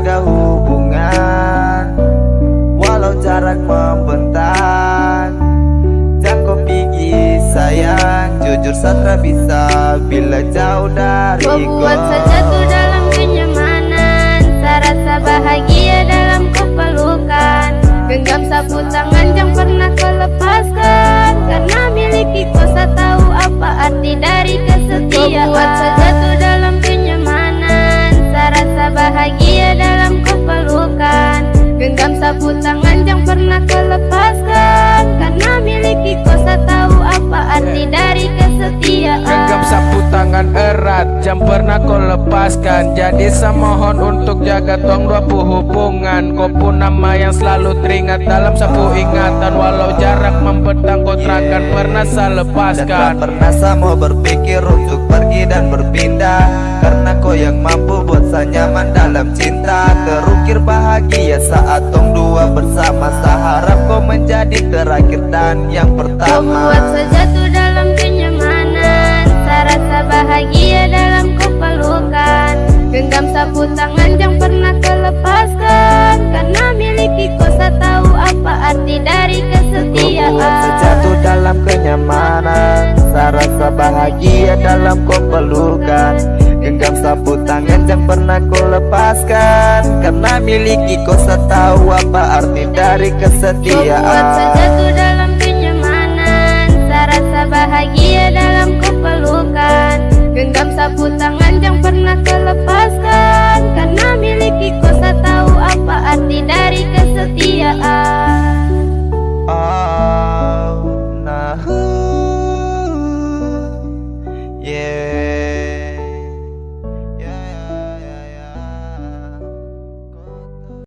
Jaga hubungan. Walau jarak membentang Jangan kau pergi sayang. Jujur satra bisa bila jauh dari Kau. buat saja tuh dalam kenyamanan. Saya rasa bahagia dalam kepelukan. Genggam sapu tangan Genggam sapu tangan yang pernah kau lepaskan Karena miliki kau saya tahu apa arti dari kesetiaan. Genggam sapu tangan erat Jam pernah kau lepaskan Jadi saya mohon untuk jaga tong dua hubungan Kau pun nama yang selalu teringat dalam sapu ingatan. Walau jarak membentang kau terangkan Pernah saya Dan tak lepaskan pernah saya mau berpikir untuk pergi dan berpindah Karena kau yang mampu buat saya nyaman dalam cinta. Terukir bahagia saat tong dua bersama. Saya harap kau menjadi terakhir dan yang Kau pertama buat saja tuh dalam kenyamanan. Saya rasa bahagia dalam kepelukan. Genggam sapu tangan yang pernah kau lepaskan Karena miliki kau saya tahu apa arti dari Kau buat kesetiaan sejatuh dalam kenyamanan. Saya rasa bahagia dalam kau pelukan Genggam sapu tangan yang pernah kau lepaskan. Karena miliki kau tahu apa arti dari Kau buat saja kesetiaan. dalam